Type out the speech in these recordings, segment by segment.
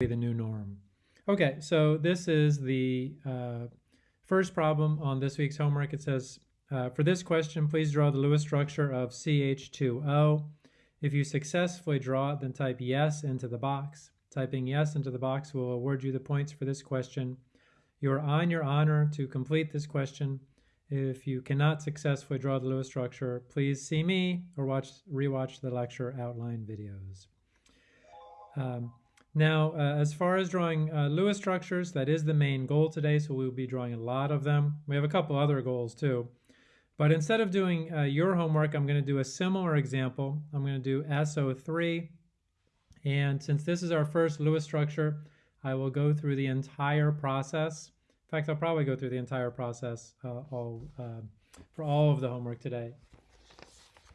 be the new norm. Okay, so this is the uh, first problem on this week's homework. It says, uh, for this question, please draw the Lewis structure of CH2O. If you successfully draw it, then type yes into the box. Typing yes into the box will award you the points for this question. You are on your honor to complete this question. If you cannot successfully draw the Lewis structure, please see me or watch rewatch the lecture outline videos. Um, now, uh, as far as drawing uh, Lewis structures, that is the main goal today, so we'll be drawing a lot of them. We have a couple other goals too. But instead of doing uh, your homework, I'm going to do a similar example. I'm going to do SO3. And since this is our first Lewis structure, I will go through the entire process. In fact, I'll probably go through the entire process uh, all, uh, for all of the homework today.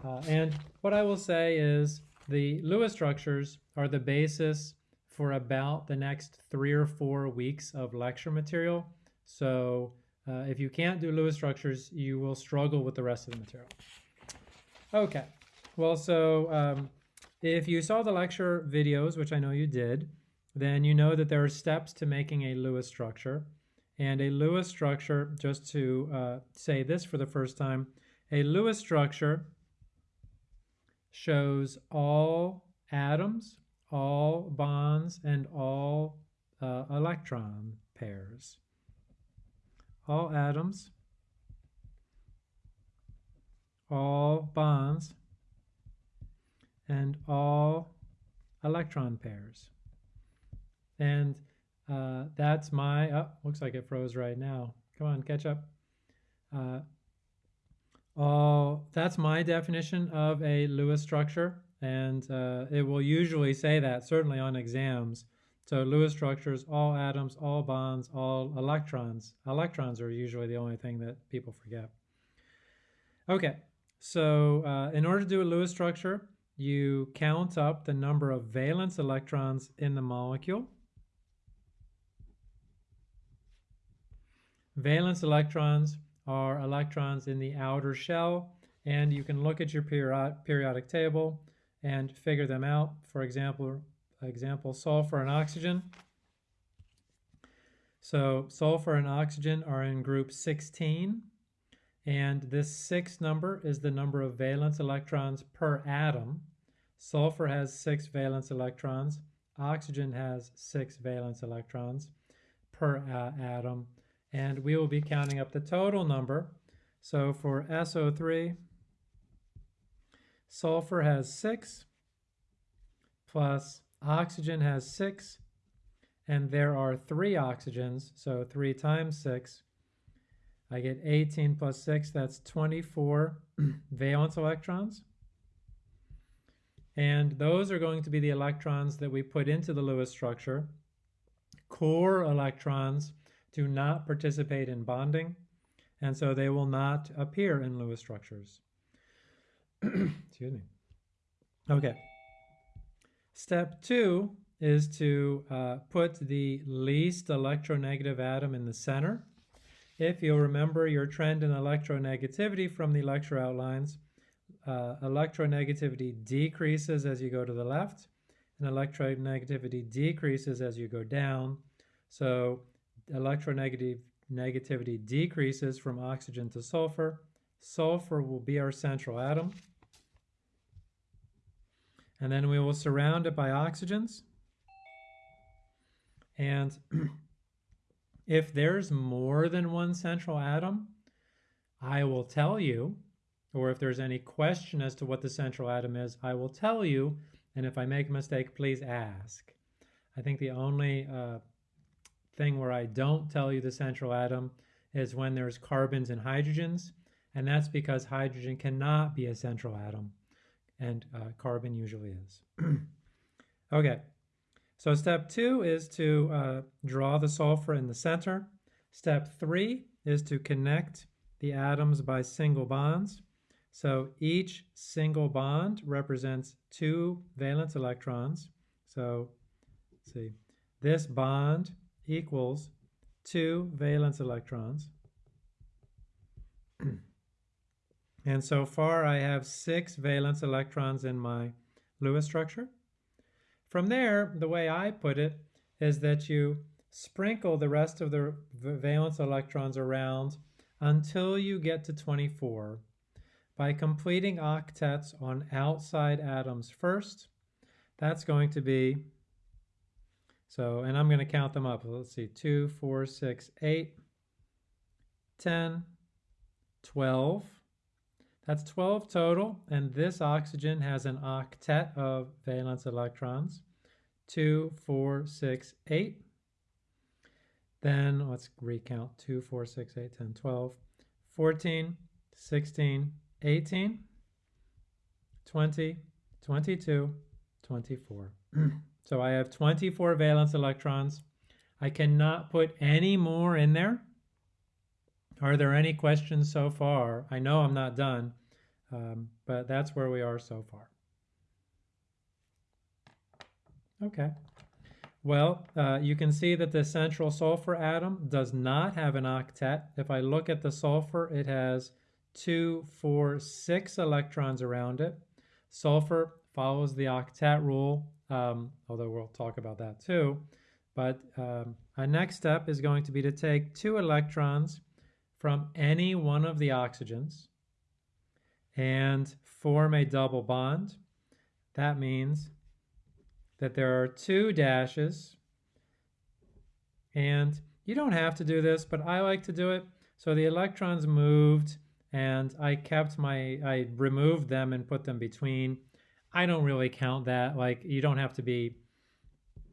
Uh, and what I will say is the Lewis structures are the basis for about the next three or four weeks of lecture material. So uh, if you can't do Lewis structures, you will struggle with the rest of the material. Okay, well, so um, if you saw the lecture videos, which I know you did, then you know that there are steps to making a Lewis structure. And a Lewis structure, just to uh, say this for the first time, a Lewis structure shows all atoms all bonds and all uh, electron pairs. All atoms, all bonds, and all electron pairs. And uh, that's my, oh, looks like it froze right now. Come on, catch up. Uh, all, that's my definition of a Lewis structure and uh, it will usually say that, certainly on exams. So Lewis structures, all atoms, all bonds, all electrons. Electrons are usually the only thing that people forget. Okay, so uh, in order to do a Lewis structure, you count up the number of valence electrons in the molecule. Valence electrons are electrons in the outer shell, and you can look at your periodic table and figure them out. For example, example sulfur and oxygen. So sulfur and oxygen are in group 16, and this six number is the number of valence electrons per atom. Sulfur has six valence electrons. Oxygen has six valence electrons per uh, atom. And we will be counting up the total number. So for SO3, Sulfur has six, plus oxygen has six, and there are three oxygens, so three times six. I get 18 plus six, that's 24 valence electrons. And those are going to be the electrons that we put into the Lewis structure. Core electrons do not participate in bonding, and so they will not appear in Lewis structures. Excuse me. Okay. Step two is to uh, put the least electronegative atom in the center. If you'll remember your trend in electronegativity from the lecture outlines, uh, electronegativity decreases as you go to the left, and electronegativity decreases as you go down. So electronegative negativity decreases from oxygen to sulfur. Sulfur will be our central atom. And then we will surround it by oxygens. And if there's more than one central atom, I will tell you, or if there's any question as to what the central atom is, I will tell you, and if I make a mistake, please ask. I think the only uh, thing where I don't tell you the central atom is when there's carbons and hydrogens, and that's because hydrogen cannot be a central atom and uh, carbon usually is. okay, so step two is to uh, draw the sulfur in the center. Step three is to connect the atoms by single bonds. So each single bond represents two valence electrons. So see, this bond equals two valence electrons. And so far I have six valence electrons in my Lewis structure. From there, the way I put it is that you sprinkle the rest of the valence electrons around until you get to 24 by completing octets on outside atoms first. That's going to be, so, and I'm going to count them up. Let's see, 2, 4, 6, 8, 10, 12. That's 12 total, and this oxygen has an octet of valence electrons. 2, 4, 6, 8. Then let's recount 2, 4, 6, 8, 10, 12, 14, 16, 18, 20, 22, 24. so I have 24 valence electrons. I cannot put any more in there. Are there any questions so far? I know I'm not done, um, but that's where we are so far. Okay. Well, uh, you can see that the central sulfur atom does not have an octet. If I look at the sulfur, it has two, four, six electrons around it. Sulfur follows the octet rule, um, although we'll talk about that too. But um, our next step is going to be to take two electrons from any one of the oxygens and form a double bond. That means that there are two dashes and you don't have to do this, but I like to do it. So the electrons moved and I kept my, I removed them and put them between. I don't really count that. Like you don't have to be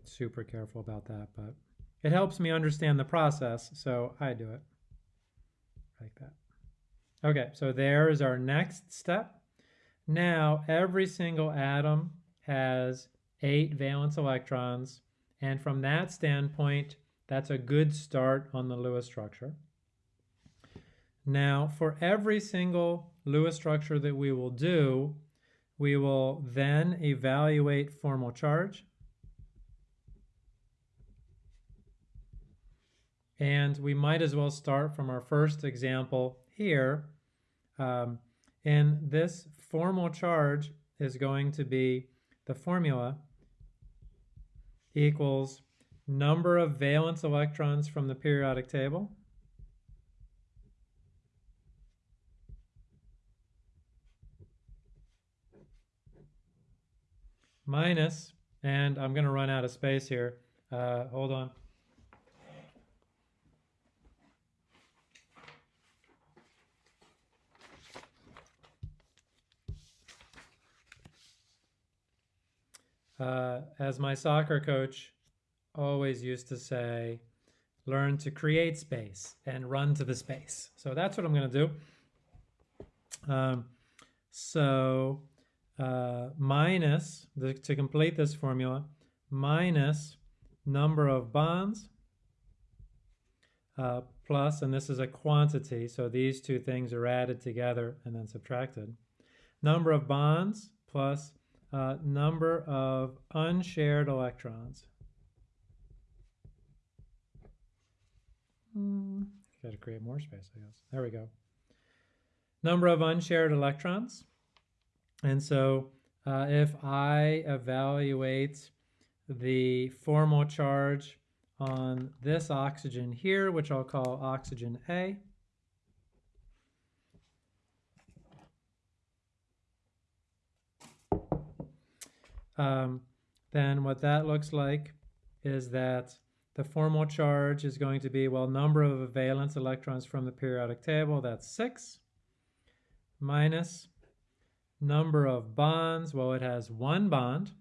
super careful about that, but it helps me understand the process. So I do it like that. Okay, so there is our next step. Now every single atom has eight valence electrons. And from that standpoint, that's a good start on the Lewis structure. Now, for every single Lewis structure that we will do, we will then evaluate formal charge. And we might as well start from our first example here. Um, and this formal charge is going to be the formula equals number of valence electrons from the periodic table minus, and I'm going to run out of space here. Uh, hold on. Uh, as my soccer coach always used to say, learn to create space and run to the space. So that's what I'm going to do. Um, so uh, minus, the, to complete this formula, minus number of bonds uh, plus, and this is a quantity, so these two things are added together and then subtracted. Number of bonds plus uh, number of unshared electrons. Mm, Got to create more space, I guess. There we go. Number of unshared electrons. And so uh, if I evaluate the formal charge on this oxygen here, which I'll call oxygen A, um, then what that looks like is that the formal charge is going to be, well, number of valence electrons from the periodic table, that's six, minus number of bonds, well, it has one bond,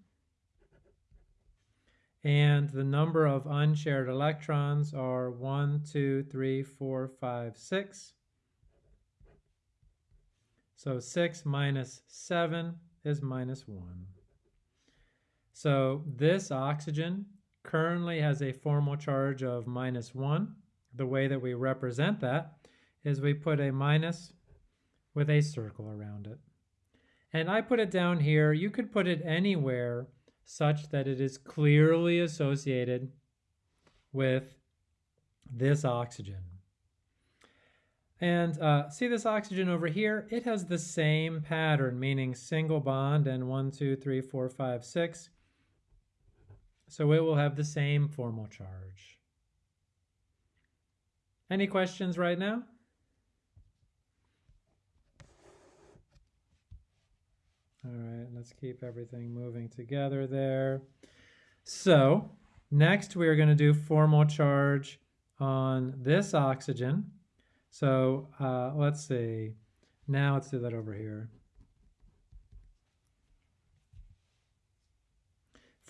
and the number of unshared electrons are one, two, three, four, five, six. So 6 minus 7 is minus 1. So this oxygen currently has a formal charge of minus 1. The way that we represent that is we put a minus with a circle around it. And I put it down here. You could put it anywhere such that it is clearly associated with this oxygen. And uh, see this oxygen over here? It has the same pattern, meaning single bond and one, two, three, four, five, six so it will have the same formal charge. Any questions right now? All right, let's keep everything moving together there. So next we are going to do formal charge on this oxygen. So uh, let's see. Now let's do that over here.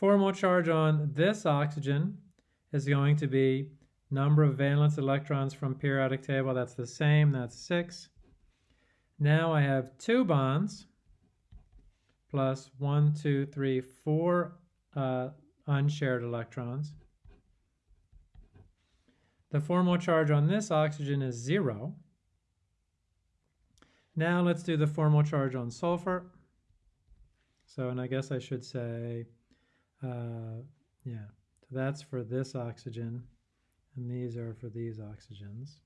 Formal charge on this oxygen is going to be number of valence electrons from periodic table. That's the same. That's 6. Now I have two bonds plus one, two, three, four uh, unshared electrons. The formal charge on this oxygen is zero. Now let's do the formal charge on sulfur. So, and I guess I should say, uh, yeah, so that's for this oxygen, and these are for these oxygens.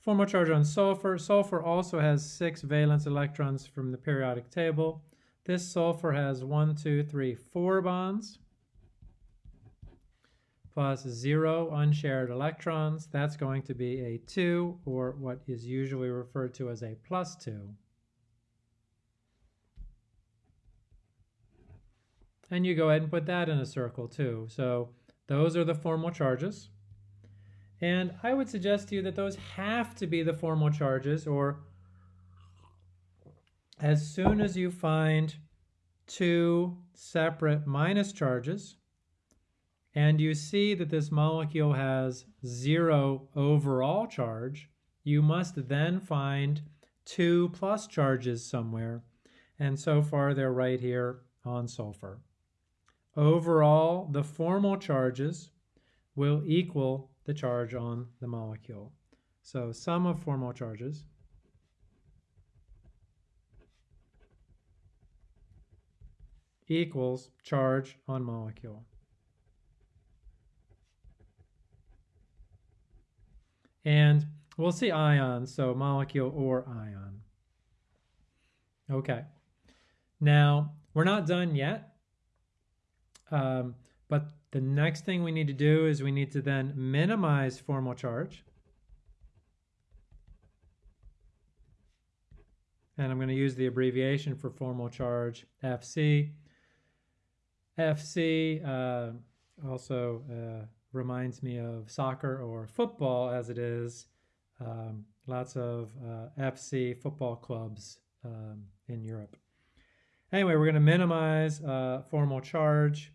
Formal charge on sulfur. Sulfur also has six valence electrons from the periodic table. This sulfur has one, two, three, four bonds plus zero unshared electrons. That's going to be a 2, or what is usually referred to as a plus 2. And you go ahead and put that in a circle too. So those are the formal charges. And I would suggest to you that those have to be the formal charges, or as soon as you find two separate minus charges, and you see that this molecule has zero overall charge, you must then find two plus charges somewhere. And so far, they're right here on sulfur. Overall, the formal charges will equal the charge on the molecule. So sum of formal charges equals charge on molecule. And we'll see ions, so molecule or ion. Okay. Now, we're not done yet, um, but the next thing we need to do is we need to then minimize formal charge. And I'm going to use the abbreviation for formal charge, FC. FC uh, also uh, reminds me of soccer or football as it is. Um, lots of uh, FC football clubs um, in Europe. Anyway, we're going to minimize uh, formal charge.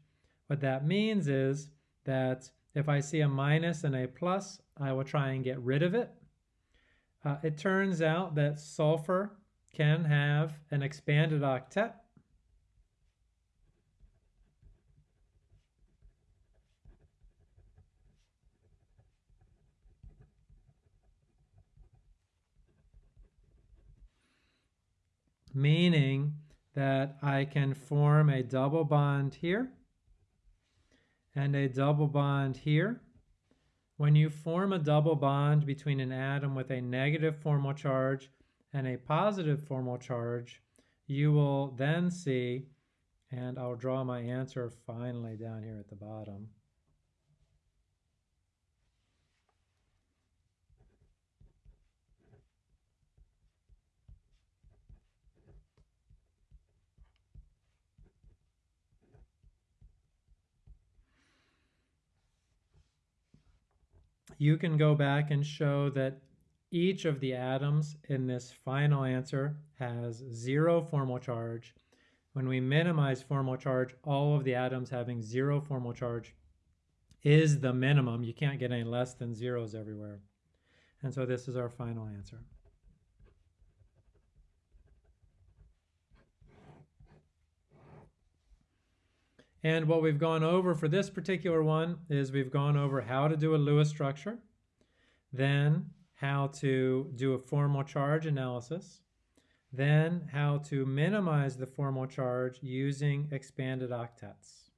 What that means is that if I see a minus and a plus, I will try and get rid of it. Uh, it turns out that sulfur can have an expanded octet meaning that I can form a double bond here and a double bond here. When you form a double bond between an atom with a negative formal charge and a positive formal charge, you will then see, and I'll draw my answer finally down here at the bottom. You can go back and show that each of the atoms in this final answer has zero formal charge. When we minimize formal charge, all of the atoms having zero formal charge is the minimum. You can't get any less than zeros everywhere. And so this is our final answer. And what we've gone over for this particular one is we've gone over how to do a Lewis structure, then how to do a formal charge analysis, then how to minimize the formal charge using expanded octets.